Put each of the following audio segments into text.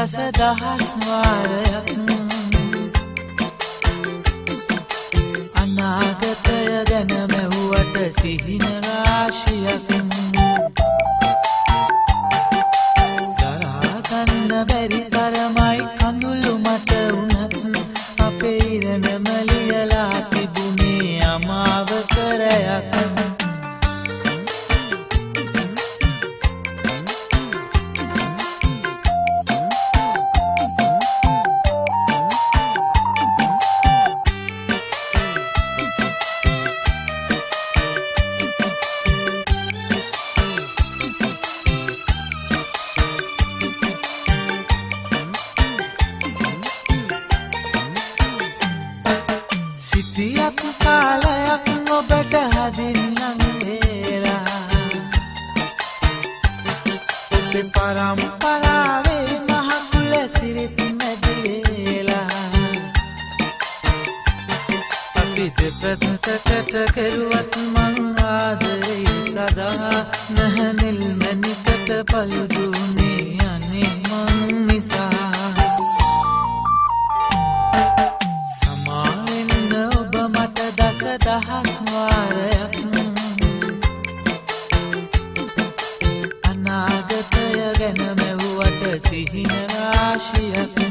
දස දහස් වාරයක්. අනාගතය ගැන මැව්වට සිහින රාශියක්. දරාගන්න බැරි තරමයි කඳුළු මට වුණත් අපේ ඉරණම ලියලා තිබුණේ අමාව කරයක් කාලයක් ඔබට හදින්නම් වේලා ඔබේ පරම්පරාවේ මහකුල සිරිත් මැදිවේලා අපි දෙපැත්තකට කෙරුවත් මං ආදරෙයි සදා නැහැනිල් මැනිකට පළුදුනේ අනේ සිහින රාශියක්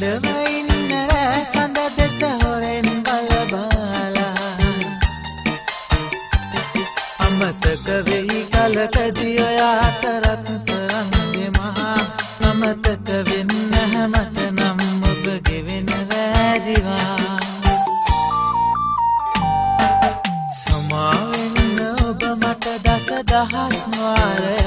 මඩම ඉන්න රෑ සඳ දෙස හොරෙන් බලබාලා අමතක වෙයි කලකදී ඔයාට රත්තරන්ගේ මහා අමතක වෙන්න හැමට නම් ඔබ ගෙවෙන රෑදිවා. සමාවෙන්න ඔබ මට දස දහස් වාරය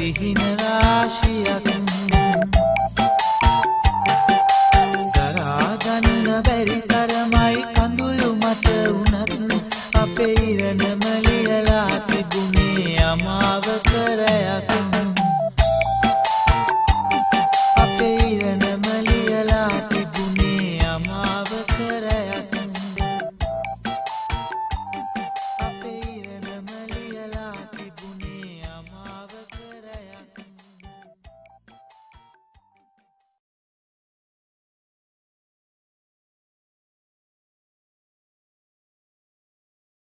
සිහින රාශියක්. දරාගන්න බැරි තරමයි කඳුළු මට වුණත් අපේ ඉරණ